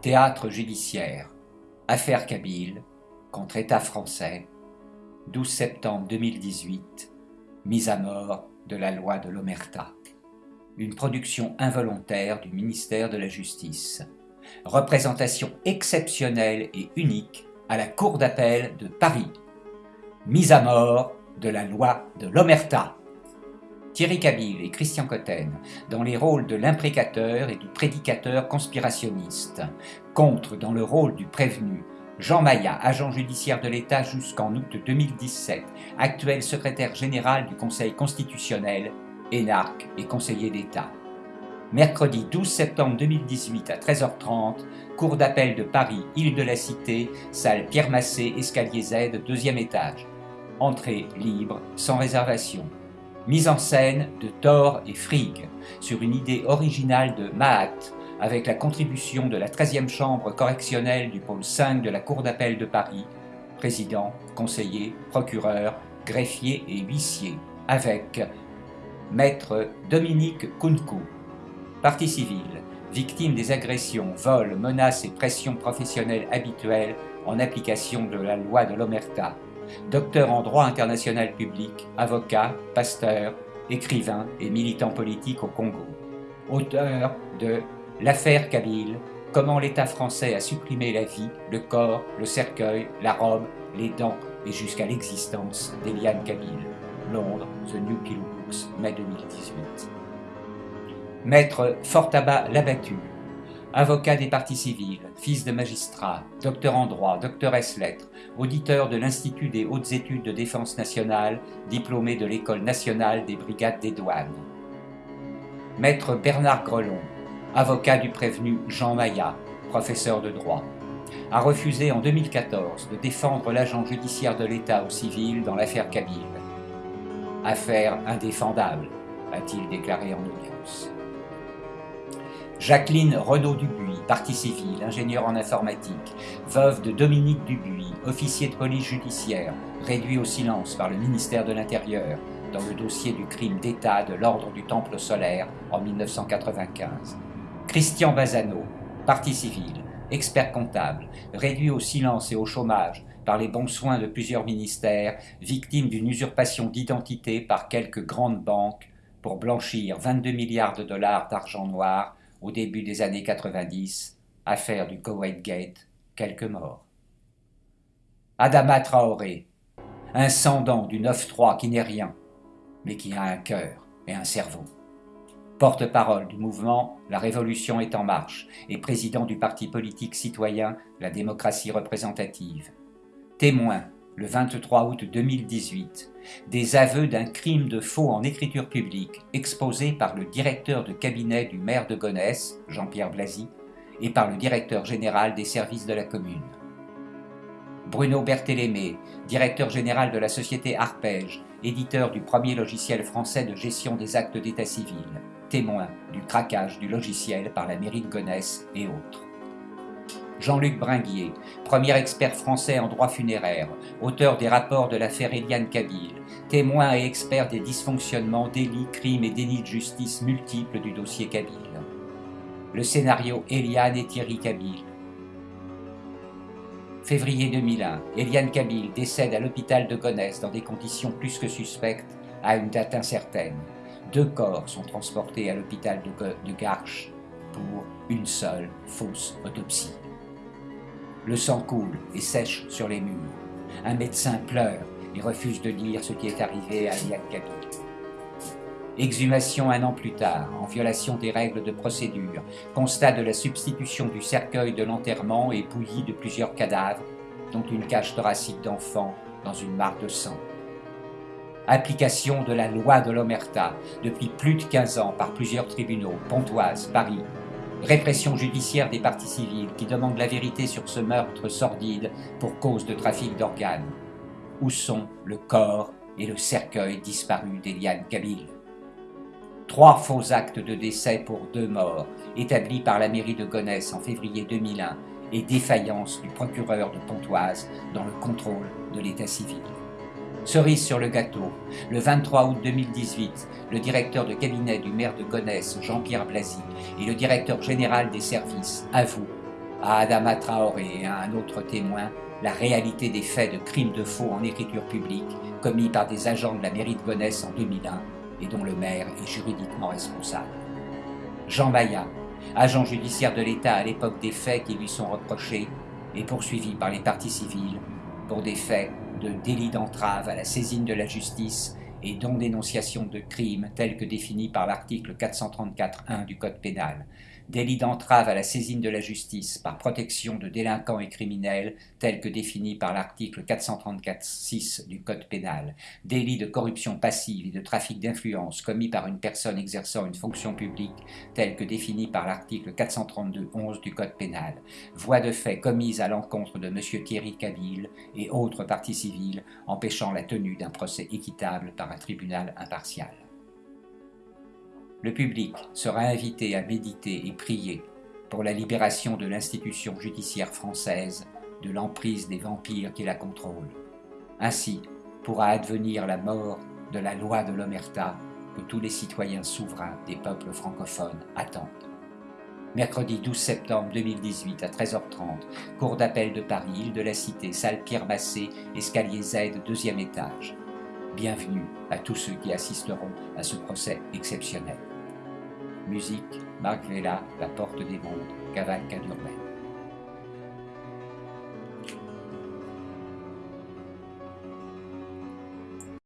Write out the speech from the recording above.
Théâtre judiciaire. Affaire Kabyle contre État français. 12 septembre 2018. Mise à mort de la loi de l'Omerta. Une production involontaire du ministère de la Justice. Représentation exceptionnelle et unique à la Cour d'appel de Paris. Mise à mort de la loi de l'Omerta. Thierry Kabyle et Christian Cotten dans les rôles de l'imprécateur et du prédicateur conspirationniste, contre dans le rôle du prévenu Jean Maillat, agent judiciaire de l'État jusqu'en août 2017, actuel secrétaire général du Conseil constitutionnel, énarque et conseiller d'État. Mercredi 12 septembre 2018 à 13h30, Cour d'appel de Paris, Île de la Cité, salle Pierre Massé, escalier Z, deuxième étage. Entrée libre, sans réservation mise en scène de Thor et Frigg, sur une idée originale de Mahat, avec la contribution de la 13e chambre correctionnelle du pôle 5 de la Cour d'appel de Paris, président, conseiller, procureur, greffier et huissier, avec Maître Dominique Kunku, partie civile, victime des agressions, vols, menaces et pressions professionnelles habituelles en application de la loi de l'Omerta, docteur en droit international public, avocat, pasteur, écrivain et militant politique au Congo. Auteur de L'affaire Kabyle, comment l'État français a supprimé la vie, le corps, le cercueil, la robe, les dents et jusqu'à l'existence d'Eliane Kabyle. Londres, The New Pillow Books, mai 2018. Maître Fortaba Labattu, avocat des partis civils, fils de magistrat, docteur en droit, doctoresse lettres, auditeur de l'Institut des hautes études de défense nationale, diplômé de l'École nationale des brigades des douanes. Maître Bernard Grelon, avocat du prévenu Jean Maillat, professeur de droit, a refusé en 2014 de défendre l'agent judiciaire de l'État au civil dans l'affaire Kabyle. Affaire indéfendable, a-t-il déclaré en audience. Jacqueline Renaud-Dubuis, partie civile, ingénieure en informatique, veuve de Dominique Dubuis, officier de police judiciaire, réduit au silence par le ministère de l'Intérieur dans le dossier du crime d'État de l'ordre du Temple solaire en 1995. Christian Bazano, partie civile, expert comptable, réduit au silence et au chômage par les bons soins de plusieurs ministères, victime d'une usurpation d'identité par quelques grandes banques pour blanchir 22 milliards de dollars d'argent noir au début des années 90, affaire du Koweït Gate, quelques morts. Adama Traoré, un du 9-3 qui n'est rien, mais qui a un cœur et un cerveau. Porte-parole du mouvement La Révolution est en marche et président du parti politique citoyen La démocratie représentative. Témoin le 23 août 2018, des aveux d'un crime de faux en écriture publique exposés par le directeur de cabinet du maire de Gonesse, Jean-Pierre Blasi, et par le directeur général des services de la commune. Bruno Berthélémé, directeur général de la société Arpège, éditeur du premier logiciel français de gestion des actes d'état civil, témoin du craquage du logiciel par la mairie de Gonesse et autres. Jean-Luc Bringuier, premier expert français en droit funéraire, auteur des rapports de l'affaire Eliane Kabyle, témoin et expert des dysfonctionnements, délits, crimes et dénis de justice multiples du dossier Kabyle. Le scénario Eliane et Thierry Kabyle. Février 2001, Eliane Kabyle décède à l'hôpital de Gonesse dans des conditions plus que suspectes à une date incertaine. Deux corps sont transportés à l'hôpital de, Garches pour une seule fausse autopsie. Le sang coule et sèche sur les murs. Un médecin pleure et refuse de dire ce qui est arrivé à Liane Kabyle. Exhumation un an plus tard, en violation des règles de procédure, constat de la substitution du cercueil de l'enterrement et bouillie de plusieurs cadavres, dont une cage thoracique d'enfant dans une mare de sang. Application de la loi de l'Omerta depuis plus de 15 ans par plusieurs tribunaux, Pontoise, Paris, répression judiciaire des partis civils qui demandent la vérité sur ce meurtre sordide pour cause de trafic d'organes. Où sont le corps et le cercueil disparu d'Eliane Kabyle Trois faux actes de décès pour deux morts, établis par la mairie de Gonesse en février 2001, et défaillance du procureur de Pontoise dans le contrôle de l'état civil. Cerise sur le gâteau, le 23 août 2018, le directeur de cabinet du maire de Gonesse, Jean-Pierre Blasi, et le directeur général des services avouent à Adama Traoré et à un autre témoin la réalité des faits de crimes de faux en écriture publique commis par des agents de la mairie de Gonesse en 2001 et dont le maire est juridiquement responsable. Jean Maillat, agent judiciaire de l'État à l'époque des faits qui lui sont reprochés, est poursuivi par les partis civils pour des faits de délit d'entrave à la saisine de la justice et dont dénonciation de crimes tels que définis par l'article 434.1 du Code pénal, délit d'entrave à la saisine de la justice par protection de délinquants et criminels tels que définis par l'article 434.6 du Code pénal, délit de corruption passive et de trafic d'influence commis par une personne exerçant une fonction publique tels que définis par l'article 432.11 du Code pénal, voie de fait commise à l'encontre de M. Thierry Cabille et autres parties civiles empêchant la tenue d'un procès équitable par un tribunal impartial. Le public sera invité à méditer et prier pour la libération de l'institution judiciaire française de l'emprise des vampires qui la contrôlent. Ainsi pourra advenir la mort de la loi de l'Omerta que tous les citoyens souverains des peuples francophones attendent. Mercredi 12 septembre 2018 à 13h30, cour d'appel de Paris, île de la Cité, salle Pierre Massé, escalier Z, deuxième étage. Bienvenue à tous ceux qui assisteront à ce procès exceptionnel. Musique, Marc Vella, La Porte des Mondes, Cavalcade urbaine.